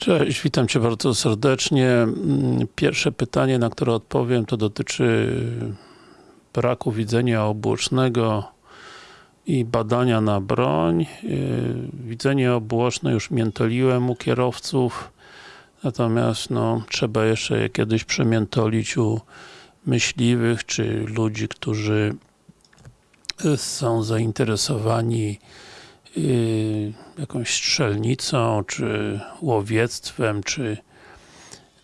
Cześć, witam Cię bardzo serdecznie. Mm, Pierwsze pytanie, na które odpowiem, to dotyczy braku widzenia obłocznego i badania na broń. Yy, Widzenie obłoczne już miętoliłem u kierowców, natomiast no, trzeba jeszcze je kiedyś przemiętolić u myśliwych, czy ludzi, którzy y, są zainteresowani yy, jakąś strzelnicą, czy łowiectwem, czy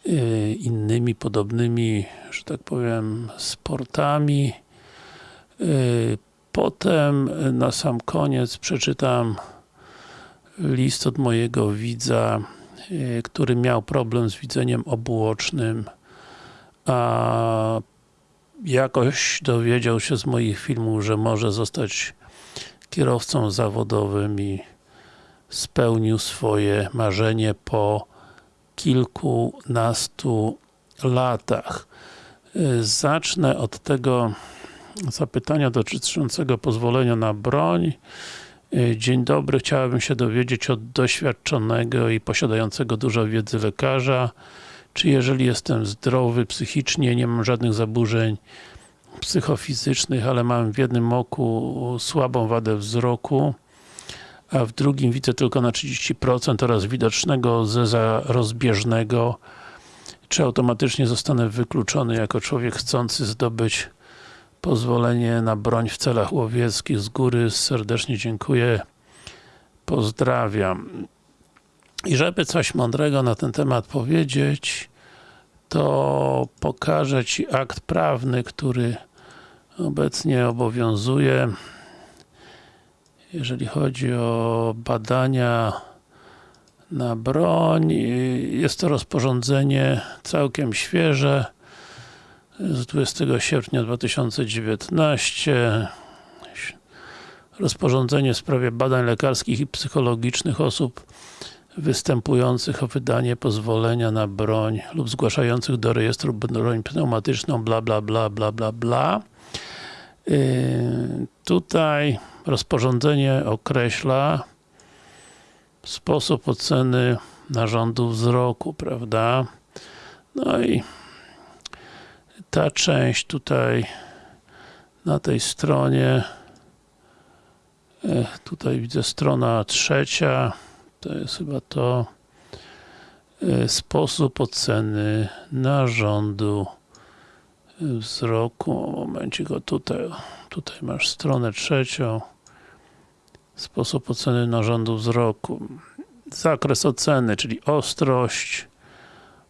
yy, innymi podobnymi, że tak powiem, sportami. Yy, Potem na sam koniec przeczytam list od mojego widza, yy, który miał problem z widzeniem obuocznym, a jakoś dowiedział się z moich filmów, że może zostać kierowcą zawodowym i spełnił swoje marzenie po kilkunastu latach. Zacznę od tego zapytania dotyczącego pozwolenia na broń. Dzień dobry, chciałabym się dowiedzieć od doświadczonego i posiadającego dużo wiedzy lekarza, czy jeżeli jestem zdrowy psychicznie, nie mam żadnych zaburzeń psychofizycznych, ale mam w jednym oku słabą wadę wzroku, a w drugim widzę tylko na 30% oraz widocznego zeza rozbieżnego, czy automatycznie zostanę wykluczony jako człowiek chcący zdobyć pozwolenie na broń w celach łowieckich z góry. Serdecznie dziękuję. Pozdrawiam. I żeby coś mądrego na ten temat powiedzieć, to pokażę Ci akt prawny, który obecnie obowiązuje. Jeżeli chodzi o badania na broń, jest to rozporządzenie całkiem świeże z 20 sierpnia 2019 rozporządzenie w sprawie badań lekarskich i psychologicznych osób występujących o wydanie pozwolenia na broń lub zgłaszających do rejestru broń pneumatyczną bla bla bla bla bla bla. Yy, tutaj rozporządzenie określa sposób oceny narządu wzroku, prawda? No i ta część tutaj na tej stronie e, tutaj widzę strona trzecia. To jest chyba to e, sposób oceny narządu wzroku momencik, go tutaj tutaj masz stronę trzecią sposób oceny narządu wzroku. Zakres oceny, czyli ostrość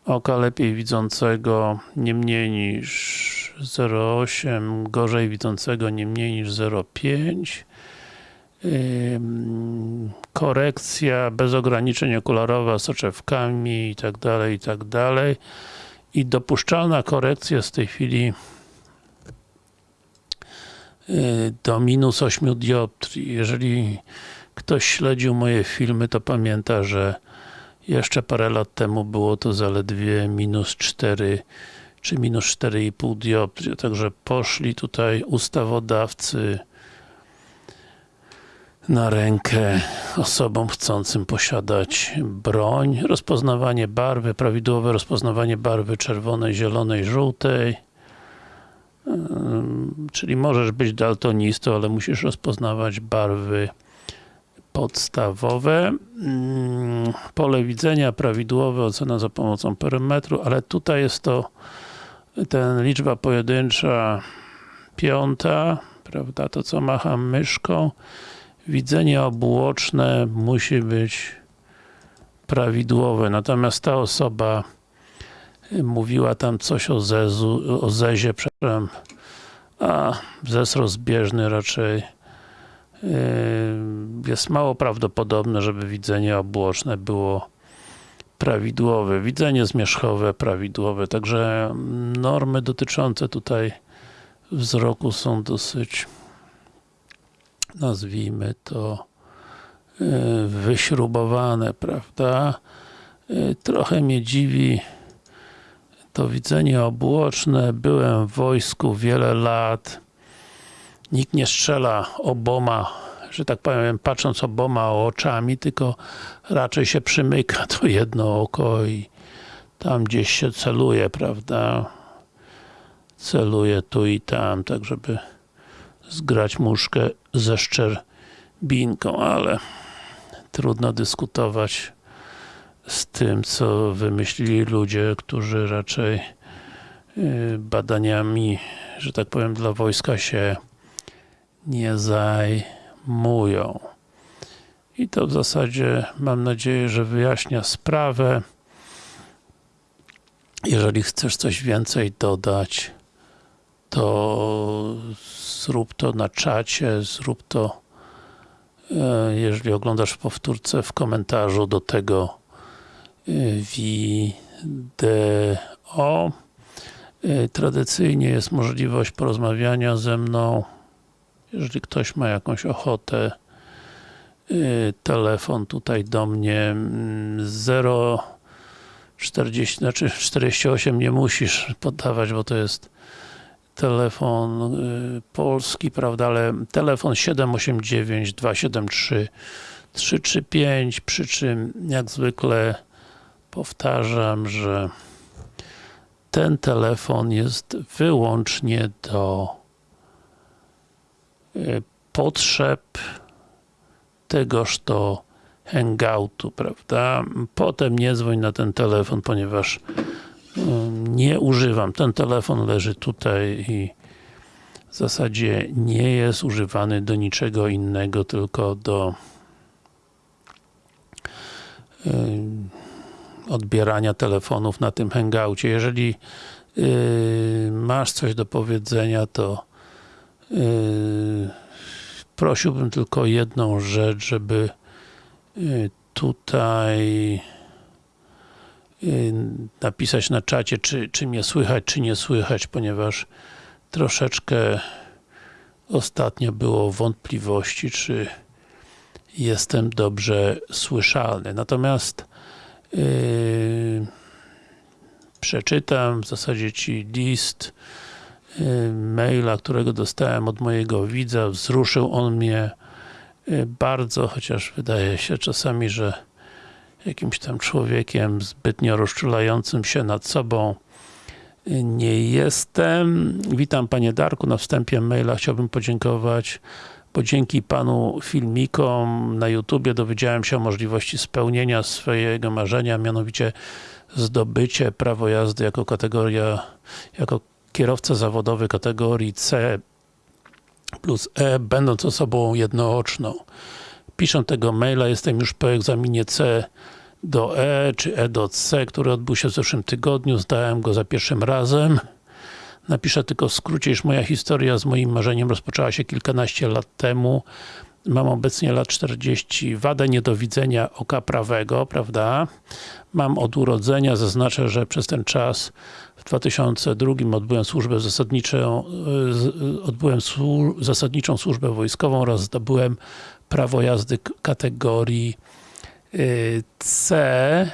oka lepiej widzącego nie mniej niż 0,8 gorzej widzącego nie mniej niż 0,5 korekcja bez ograniczeń okularowa soczewkami i tak dalej, i tak dalej. I dopuszczalna korekcja z tej chwili do minus 8 dioptrii. Jeżeli ktoś śledził moje filmy, to pamięta, że jeszcze parę lat temu było to zaledwie minus 4 czy minus 4,5 dioptrii, także poszli tutaj ustawodawcy na rękę osobom chcącym posiadać broń. Rozpoznawanie barwy, prawidłowe rozpoznawanie barwy czerwonej, zielonej, żółtej. Czyli możesz być daltonistą, ale musisz rozpoznawać barwy podstawowe. Pole widzenia prawidłowe, ocena za pomocą perymetru, ale tutaj jest to ten liczba pojedyncza piąta, prawda, to co macham myszką widzenie obuoczne musi być prawidłowe, natomiast ta osoba mówiła tam coś o zezu, o zezie, przepraszam, a zez rozbieżny raczej yy, jest mało prawdopodobne, żeby widzenie obłoczne było prawidłowe. Widzenie zmierzchowe prawidłowe, także normy dotyczące tutaj wzroku są dosyć nazwijmy to e, wyśrubowane, prawda? E, trochę mnie dziwi to widzenie obłoczne. Byłem w wojsku wiele lat. Nikt nie strzela oboma, że tak powiem, patrząc oboma oczami, tylko raczej się przymyka to jedno oko i tam gdzieś się celuje, prawda? Celuje tu i tam, tak żeby zgrać muszkę ze szczerbinką, ale trudno dyskutować z tym, co wymyślili ludzie, którzy raczej yy, badaniami, że tak powiem, dla wojska się nie zajmują. I to w zasadzie mam nadzieję, że wyjaśnia sprawę. Jeżeli chcesz coś więcej dodać, to zrób to na czacie, zrób to e, jeżeli oglądasz powtórce w komentarzu do tego wideo. Tradycyjnie jest możliwość porozmawiania ze mną jeżeli ktoś ma jakąś ochotę telefon tutaj do mnie 0 40, znaczy 48 nie musisz podawać, bo to jest telefon y, polski, prawda, ale telefon 789 273 335, przy czym jak zwykle powtarzam, że ten telefon jest wyłącznie do y, potrzeb tegoż to hangoutu, prawda? Potem nie dzwoń na ten telefon, ponieważ nie używam. Ten telefon leży tutaj i w zasadzie nie jest używany do niczego innego, tylko do odbierania telefonów na tym hangoucie. Jeżeli masz coś do powiedzenia, to prosiłbym tylko jedną rzecz, żeby tutaj Y, napisać na czacie, czy, czy mnie słychać, czy nie słychać, ponieważ troszeczkę ostatnio było wątpliwości, czy jestem dobrze słyszalny. Natomiast yy, przeczytam w zasadzie Ci list yy, maila, którego dostałem od mojego widza. Wzruszył on mnie yy, bardzo, chociaż wydaje się czasami, że jakimś tam człowiekiem zbytnio rozczulającym się nad sobą nie jestem. Witam Panie Darku, na wstępie maila chciałbym podziękować, bo dzięki Panu filmikom na YouTubie dowiedziałem się o możliwości spełnienia swojego marzenia, mianowicie zdobycie prawo jazdy jako kategoria, jako kierowca zawodowy kategorii C plus E, będąc osobą jednooczną. Piszę tego maila, jestem już po egzaminie C do E, czy E do C, który odbył się w zeszłym tygodniu. Zdałem go za pierwszym razem. Napiszę tylko w skrócie, iż moja historia z moim marzeniem rozpoczęła się kilkanaście lat temu. Mam obecnie lat 40, wadę niedowidzenia oka prawego, prawda? Mam od urodzenia, zaznaczę, że przez ten czas w 2002 odbyłem służbę zasadniczą, odbyłem zasadniczą służbę wojskową oraz zdobyłem prawo jazdy kategorii Y, C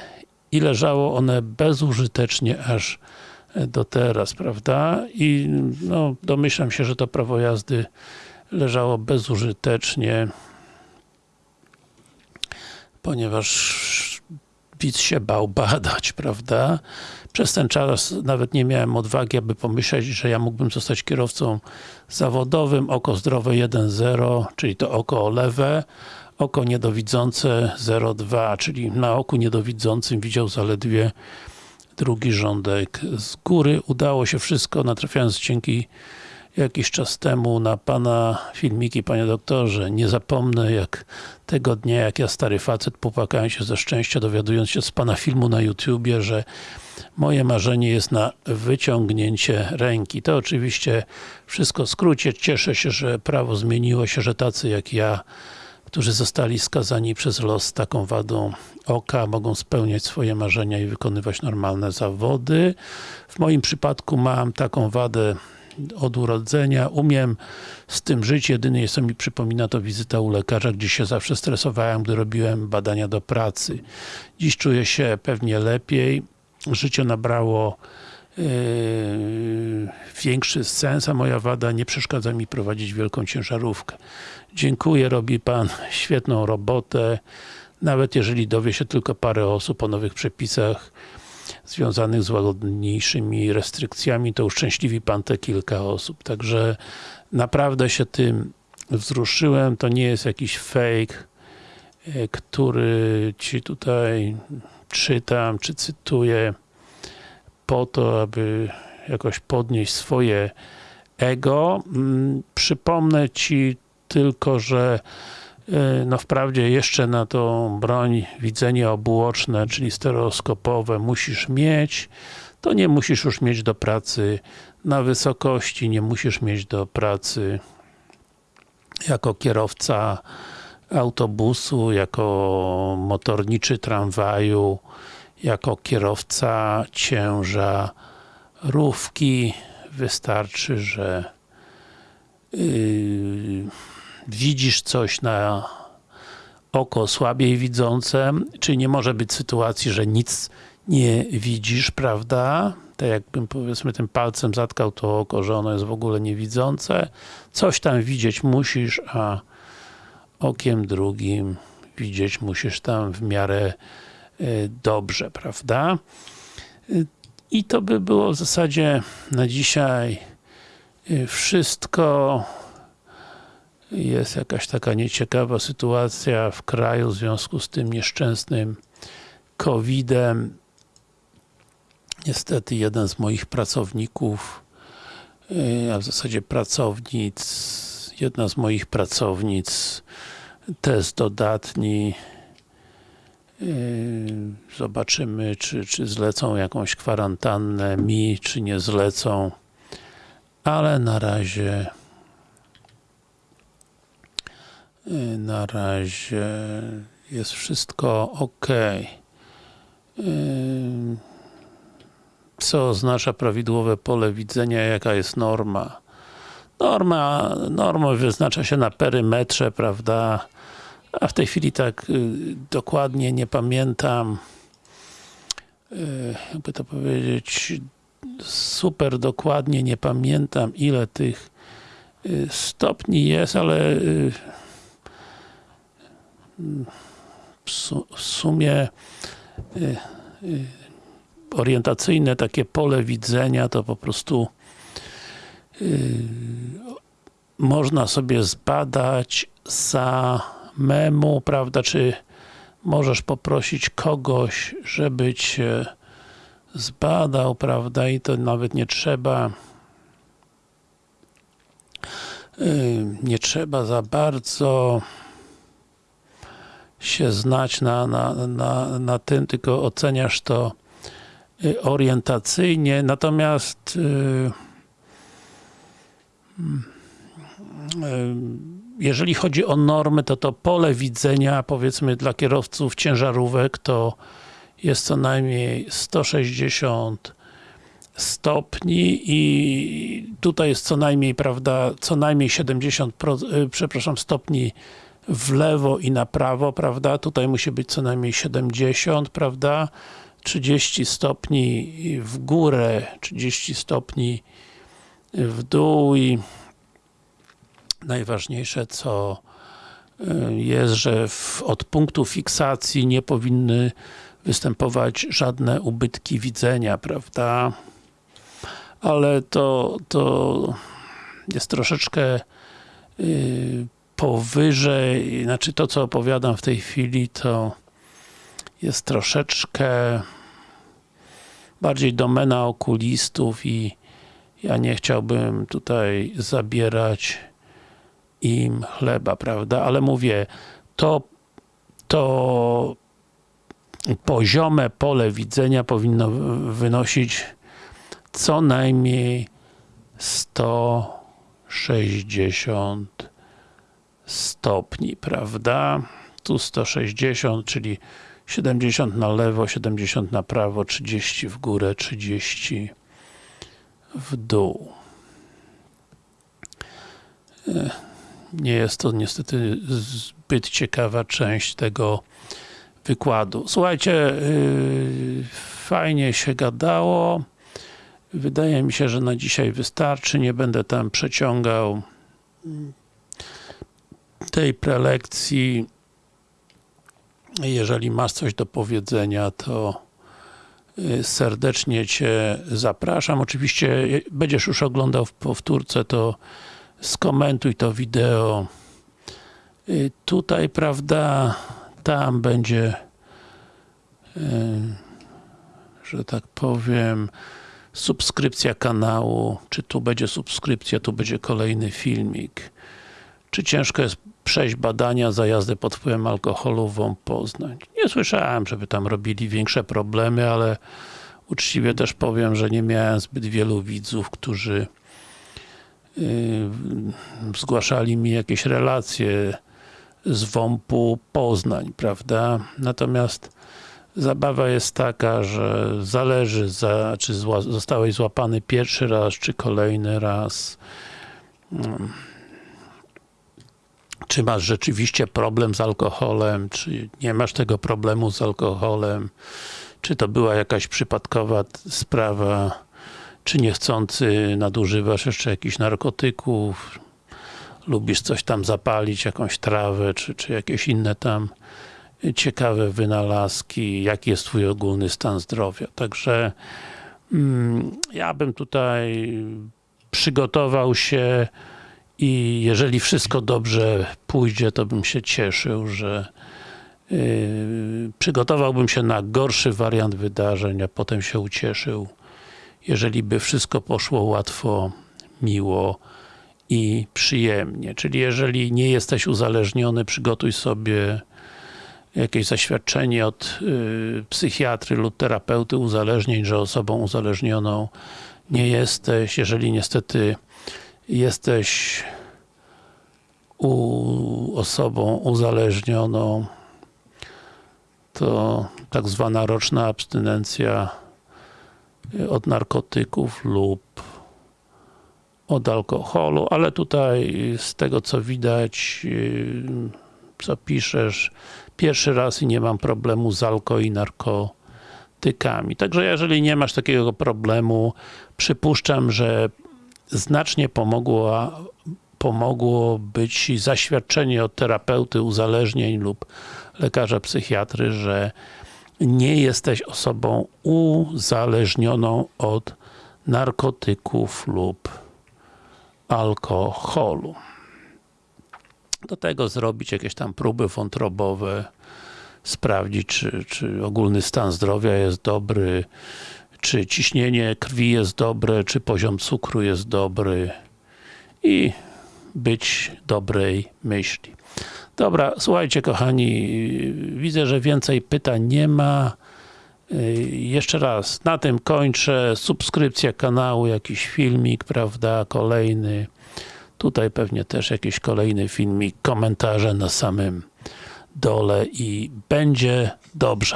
i leżało one bezużytecznie aż do teraz, prawda? I no, domyślam się, że to prawo jazdy leżało bezużytecznie ponieważ widz się bał badać, prawda? Przez ten czas nawet nie miałem odwagi, aby pomyśleć, że ja mógłbym zostać kierowcą zawodowym, oko zdrowe 1.0, czyli to oko lewe, oko niedowidzące 0,2, czyli na oku niedowidzącym widział zaledwie drugi rządek z góry. Udało się wszystko, natrafiając dzięki jakiś czas temu na Pana filmiki, Panie Doktorze. Nie zapomnę jak tego dnia, jak ja stary facet popłakałem się ze szczęścia, dowiadując się z Pana filmu na YouTubie, że moje marzenie jest na wyciągnięcie ręki. To oczywiście wszystko w skrócie. Cieszę się, że prawo zmieniło się, że tacy jak ja którzy zostali skazani przez los taką wadą oka, mogą spełniać swoje marzenia i wykonywać normalne zawody. W moim przypadku mam taką wadę od urodzenia, umiem z tym żyć, jedynie co mi przypomina to wizyta u lekarza, gdzie się zawsze stresowałem, gdy robiłem badania do pracy. Dziś czuję się pewnie lepiej, życie nabrało większy sens, a moja wada nie przeszkadza mi prowadzić wielką ciężarówkę. Dziękuję, robi Pan świetną robotę. Nawet jeżeli dowie się tylko parę osób o nowych przepisach związanych z łagodniejszymi restrykcjami, to uszczęśliwi Pan te kilka osób. Także naprawdę się tym wzruszyłem. To nie jest jakiś fake, e, który Ci tutaj czytam, czy cytuję po to, aby jakoś podnieść swoje ego. Mm, przypomnę Ci tylko, że e, no wprawdzie jeszcze na tą broń widzenie obuoczne, czyli stereoskopowe musisz mieć, to nie musisz już mieć do pracy na wysokości, nie musisz mieć do pracy jako kierowca autobusu, jako motorniczy tramwaju, jako kierowca ciężarówki. Wystarczy, że yy, widzisz coś na oko słabiej widzące, czyli nie może być sytuacji, że nic nie widzisz, prawda? Tak jakbym powiedzmy tym palcem zatkał to oko, że ono jest w ogóle niewidzące. Coś tam widzieć musisz, a okiem drugim widzieć musisz tam w miarę dobrze, prawda? Y, I to by było w zasadzie na dzisiaj y, wszystko. Jest jakaś taka nieciekawa sytuacja w kraju w związku z tym nieszczęsnym COVID-em. Niestety jeden z moich pracowników, a w zasadzie pracownic, jedna z moich pracownic test dodatni zobaczymy czy, czy zlecą jakąś kwarantannę mi, czy nie zlecą ale na razie na razie jest wszystko ok co oznacza prawidłowe pole widzenia, jaka jest norma? Norma, norma wyznacza się na perymetrze, prawda a w tej chwili tak y, dokładnie nie pamiętam y, jakby to powiedzieć super dokładnie nie pamiętam ile tych y, stopni jest, ale w, su w sumie orientacyjne takie pole widzenia to po prostu można sobie zbadać samemu, prawda, czy możesz poprosić kogoś, żeby cię zbadał, prawda, i to nawet nie trzeba nie trzeba za bardzo się znać na, na, na, na tym, tylko oceniasz to y, orientacyjnie, natomiast y, jeżeli chodzi o normy, to to pole widzenia, powiedzmy dla kierowców ciężarówek, to jest co najmniej 160 stopni i tutaj jest co najmniej, prawda, co najmniej 70, przepraszam, stopni w lewo i na prawo, prawda, tutaj musi być co najmniej 70, prawda, 30 stopni w górę, 30 stopni w dół i najważniejsze co y, jest, że w, od punktu fiksacji nie powinny występować żadne ubytki widzenia, prawda? Ale to, to jest troszeczkę yy, powyżej, znaczy to co opowiadam w tej chwili to jest troszeczkę bardziej domena okulistów i ja nie chciałbym tutaj zabierać im chleba, prawda? Ale mówię, to, to poziome pole widzenia powinno wynosić co najmniej 160 stopni, prawda? Tu 160, czyli 70 na lewo, 70 na prawo, 30 w górę, 30 w dół. Nie jest to niestety zbyt ciekawa część tego wykładu. Słuchajcie, yy, fajnie się gadało. Wydaje mi się, że na dzisiaj wystarczy, nie będę tam przeciągał tej prelekcji. Jeżeli masz coś do powiedzenia, to y, serdecznie Cię zapraszam. Oczywiście y, będziesz już oglądał w powtórce, to skomentuj to wideo. Y, Tutaj, prawda, tam będzie że tak powiem subskrypcja kanału, czy tu będzie subskrypcja, tu będzie kolejny filmik. Czy ciężko jest przejść badania za jazdę pod wpływem alkoholu w Poznań? Nie słyszałem, żeby tam robili większe problemy, ale uczciwie też powiem, że nie miałem zbyt wielu widzów, którzy zgłaszali mi jakieś relacje z WOMP-u Poznań, prawda? Natomiast zabawa jest taka, że zależy, za, czy zła, zostałeś złapany pierwszy raz, czy kolejny raz. Hmm. Czy masz rzeczywiście problem z alkoholem, czy nie masz tego problemu z alkoholem, czy to była jakaś przypadkowa sprawa, czy niechcący nadużywasz jeszcze jakichś narkotyków, lubisz coś tam zapalić, jakąś trawę, czy, czy jakieś inne tam ciekawe wynalazki, jaki jest twój ogólny stan zdrowia. Także mm, ja bym tutaj przygotował się i jeżeli wszystko dobrze pójdzie, to bym się cieszył, że yy, przygotowałbym się na gorszy wariant wydarzeń, a potem się ucieszył, jeżeli by wszystko poszło łatwo, miło i przyjemnie. Czyli jeżeli nie jesteś uzależniony, przygotuj sobie jakieś zaświadczenie od y, psychiatry lub terapeuty uzależnień, że osobą uzależnioną nie jesteś. Jeżeli niestety jesteś u, osobą uzależnioną, to tak zwana roczna abstynencja od narkotyków lub od alkoholu, ale tutaj z tego co widać, y, co piszesz, pierwszy raz i nie mam problemu z alko i narkotykami. Także jeżeli nie masz takiego problemu, przypuszczam, że znacznie pomogło, pomogło być zaświadczenie od terapeuty uzależnień lub lekarza psychiatry, że nie jesteś osobą uzależnioną od narkotyków lub alkoholu. Do tego zrobić jakieś tam próby wątrobowe, sprawdzić, czy, czy ogólny stan zdrowia jest dobry, czy ciśnienie krwi jest dobre, czy poziom cukru jest dobry i być dobrej myśli. Dobra, słuchajcie kochani, widzę, że więcej pytań nie ma. Jeszcze raz, na tym kończę. Subskrypcja kanału, jakiś filmik, prawda, kolejny. Tutaj pewnie też jakiś kolejny filmik, komentarze na samym dole i będzie dobrze.